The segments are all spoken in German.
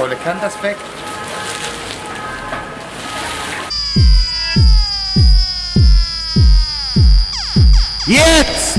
volle Kanterspeck. Jetzt!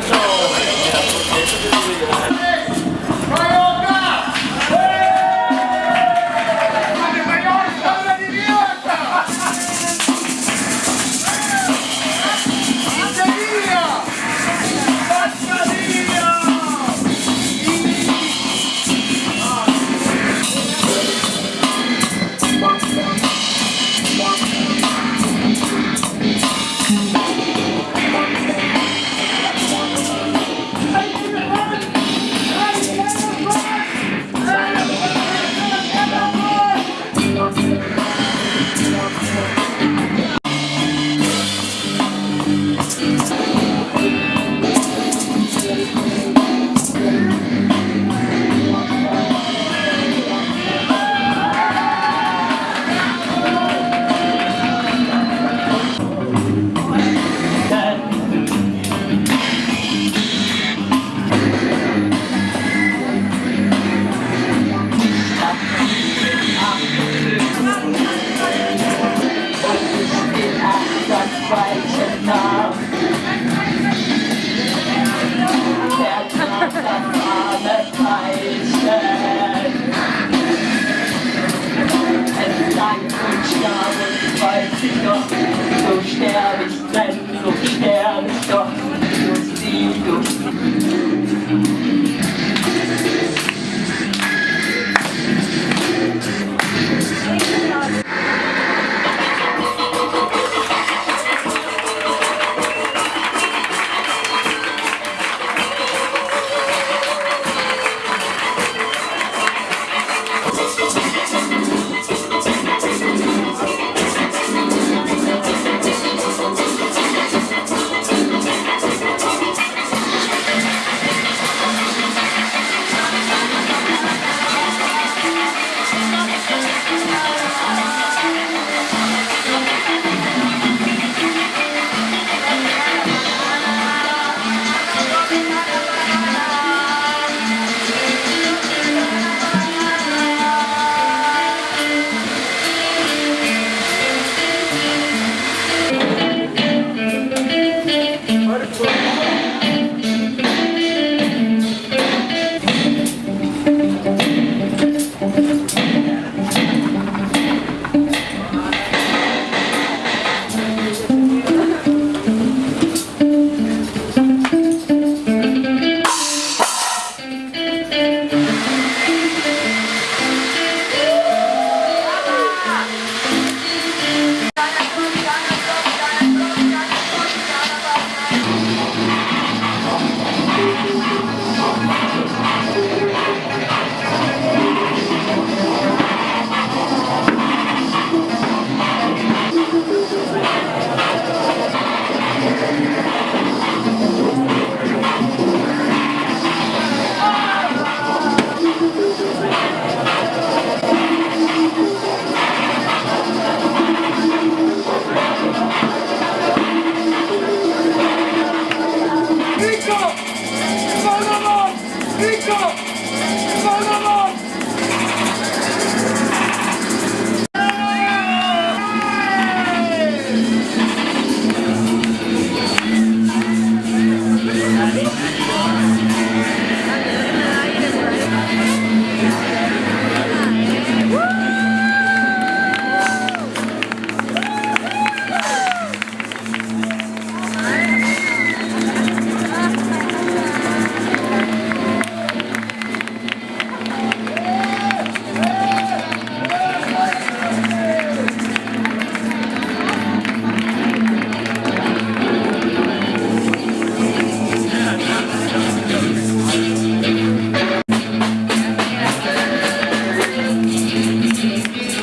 Toronto. mezzo, chi che ha visto, non.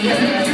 Gracias.